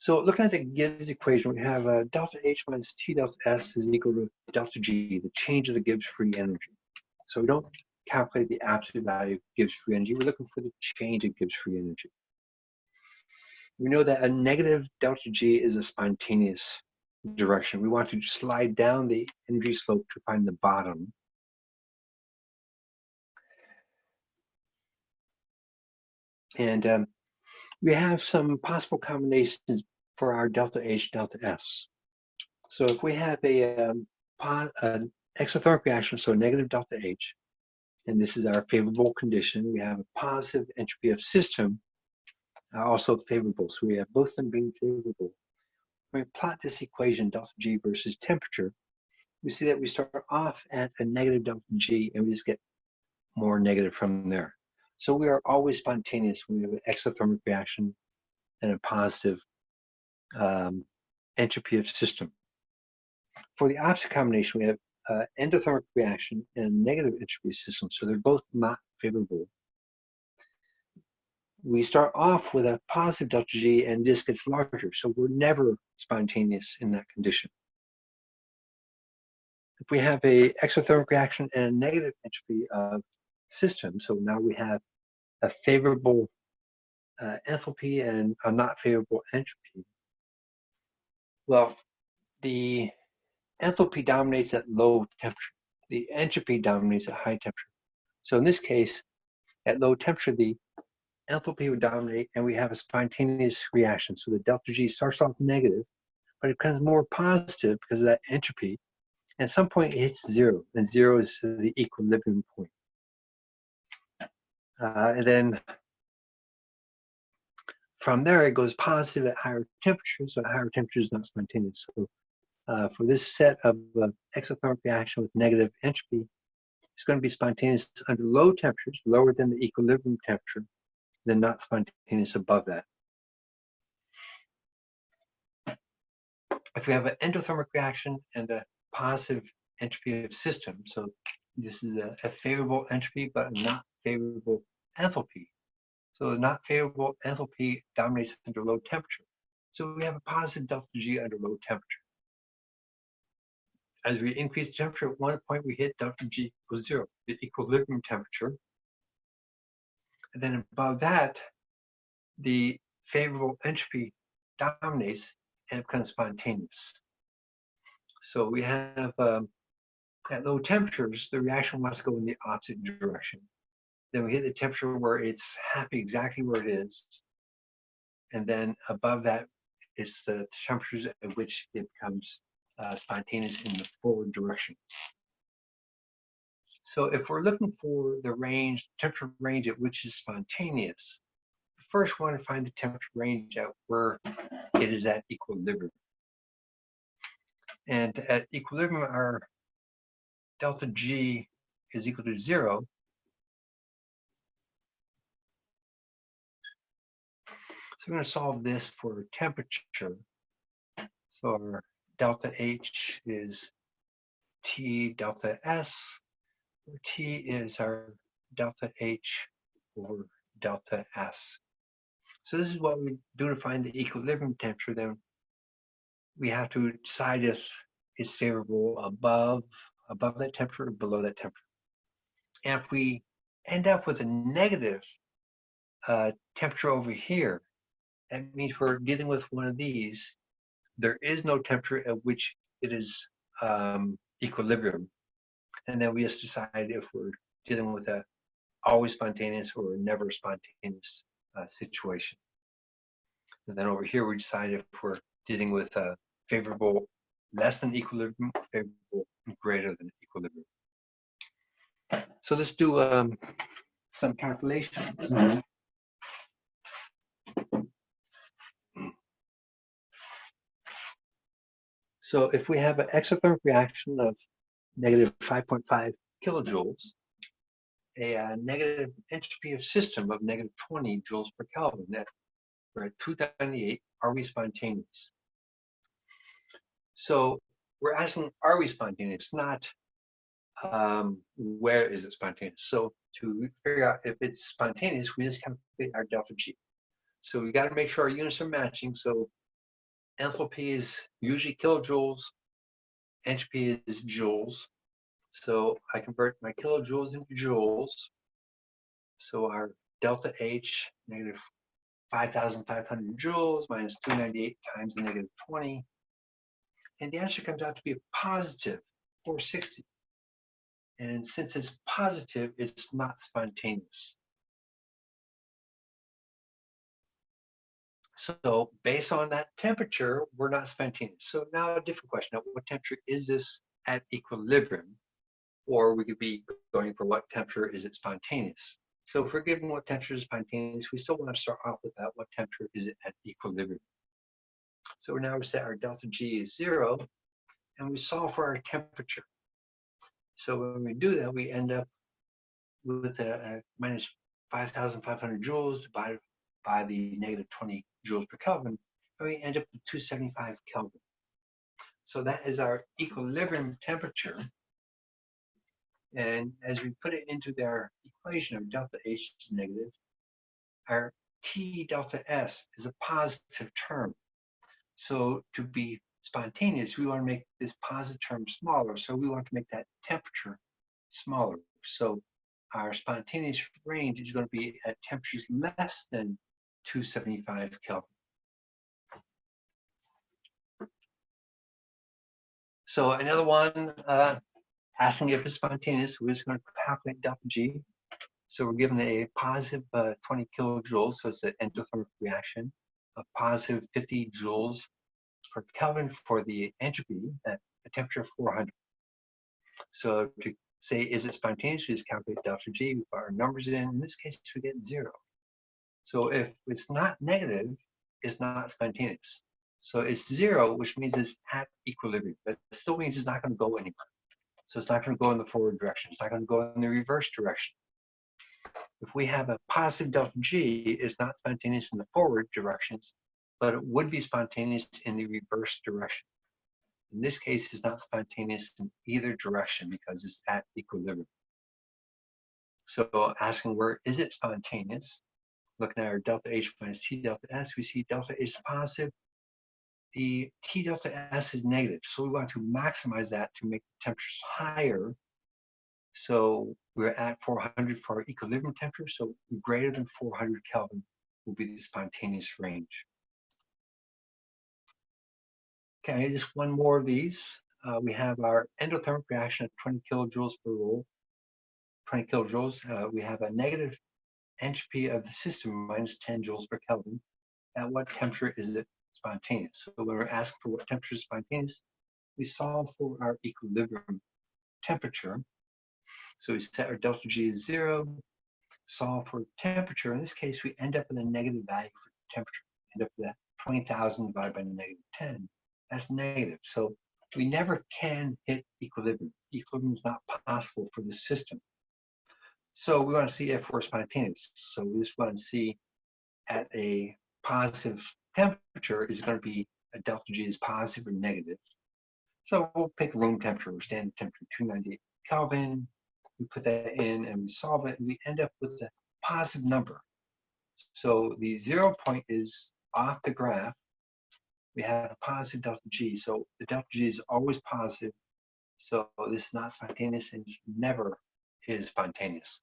So looking at the Gibbs equation, we have uh, delta H minus T delta S is equal to delta G, the change of the Gibbs free energy. So we don't calculate the absolute value of Gibbs free energy. We're looking for the change of Gibbs free energy. We know that a negative delta G is a spontaneous direction. We want to slide down the energy slope to find the bottom. And um, we have some possible combinations for our delta H, delta S. So if we have a, um, an exothermic reaction, so negative delta H, and this is our favorable condition. We have a positive entropy of system, uh, also favorable. So we have both of them being favorable. When we plot this equation, delta G versus temperature, we see that we start off at a negative delta G and we just get more negative from there. So we are always spontaneous when we have an exothermic reaction and a positive um, entropy of system. For the opposite combination, we have uh, endothermic reaction and negative entropy of system, so they're both not favorable. We start off with a positive delta G and this gets larger, so we're never spontaneous in that condition. If we have a exothermic reaction and a negative entropy of system, so now we have a favorable uh, enthalpy and a not favorable entropy. Well, the enthalpy dominates at low temperature. The entropy dominates at high temperature. So in this case, at low temperature, the enthalpy would dominate and we have a spontaneous reaction. So the delta G starts off negative, but it becomes more positive because of that entropy. At some point it hits zero, and zero is the equilibrium point. Uh, and then from there it goes positive at higher temperatures, so at higher temperatures not spontaneous. So uh, for this set of uh, exothermic reaction with negative entropy, it's going to be spontaneous under low temperatures, lower than the equilibrium temperature, then not spontaneous above that. If we have an endothermic reaction and a positive entropy of system, so this is a, a favorable entropy but not favorable enthalpy. So the not favorable enthalpy dominates under low temperature. So we have a positive delta G under low temperature as we increase temperature, at one point we hit delta G equals zero, the equilibrium temperature. And then above that, the favorable entropy dominates and becomes spontaneous. So we have, um, at low temperatures, the reaction must go in the opposite direction. Then we hit the temperature where it's happy exactly where it is. And then above that is the temperatures at which it becomes uh, spontaneous in the forward direction. So if we're looking for the range, temperature range at which is spontaneous, first we want to find the temperature range at where it is at equilibrium. And at equilibrium, our delta G is equal to zero. So we're going to solve this for temperature. So our delta H is T delta S, T is our delta H over delta S. So this is what we do to find the equilibrium temperature. Then we have to decide if it's favorable above above that temperature or below that temperature. And if we end up with a negative uh, temperature over here, that means we're dealing with one of these there is no temperature at which it is um, equilibrium. And then we just decide if we're dealing with a always spontaneous or never spontaneous uh, situation. And then over here, we decide if we're dealing with a favorable less than equilibrium, favorable greater than equilibrium. So let's do um, some calculations. Mm -hmm. So if we have an exothermic reaction of negative 5.5 kilojoules, a negative entropy of system of negative 20 joules per Kelvin, that we're at 298, are we spontaneous? So we're asking, are we spontaneous? Not um, where is it spontaneous? So to figure out if it's spontaneous, we just calculate our delta G. So we got to make sure our units are matching. So enthalpy is usually kilojoules, entropy is joules. So I convert my kilojoules into joules. So our delta H, negative 5,500 joules minus 298 times the negative 20. And the answer comes out to be a positive 460. And since it's positive, it's not spontaneous. So based on that temperature, we're not spontaneous. So now a different question, at what temperature is this at equilibrium? Or we could be going for what temperature is it spontaneous? So if we're given what temperature is spontaneous, we still want to start off with that, what temperature is it at equilibrium? So now we set our delta G is zero, and we solve for our temperature. So when we do that, we end up with a, a minus 5,500 joules divided by the negative 20 joules per Kelvin, and we end up with 275 Kelvin. So that is our equilibrium temperature. And as we put it into their equation of delta H is negative, our T delta S is a positive term. So to be spontaneous, we want to make this positive term smaller. So we want to make that temperature smaller. So our spontaneous range is going to be at temperatures less than 275 Kelvin. So another one, uh, asking if it's spontaneous, we're just going to calculate delta G. So we're given a positive uh, 20 kilojoules, so it's an endothermic reaction, a positive 50 joules per Kelvin for the entropy at a temperature of 400. So to say, is it spontaneous, we just calculate delta G, we put our numbers in. In this case, we get zero. So if it's not negative, it's not spontaneous. So it's zero, which means it's at equilibrium, but still means it's not going to go anywhere. So it's not going to go in the forward direction. It's not going to go in the reverse direction. If we have a positive delta G, it's not spontaneous in the forward directions, but it would be spontaneous in the reverse direction. In this case, it's not spontaneous in either direction because it's at equilibrium. So asking where is it spontaneous? Looking at our delta H minus T delta S, we see delta H is positive. The T delta S is negative. So we want to maximize that to make the temperatures higher. So we're at 400 for our equilibrium temperature. So greater than 400 Kelvin will be the spontaneous range. Okay, just one more of these. Uh, we have our endothermic reaction at 20 kilojoules per mole. 20 kilojoules. Uh, we have a negative entropy of the system minus 10 joules per Kelvin. At what temperature is it spontaneous? So when we're asked for what temperature is spontaneous, we solve for our equilibrium temperature. So we set our delta G as zero, solve for temperature. In this case, we end up with a negative value for temperature. End up with that 20,000 divided by negative 10. That's negative. So we never can hit equilibrium. Equilibrium is not possible for the system. So we want to see if we're spontaneous. So we just want to see at a positive temperature, is going to be a delta G is positive or negative? So we'll pick room temperature standard temperature, 298 Kelvin. We put that in and we solve it, and we end up with a positive number. So the zero point is off the graph. We have a positive delta G. So the delta G is always positive. So this is not spontaneous and never is spontaneous.